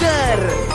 Joker.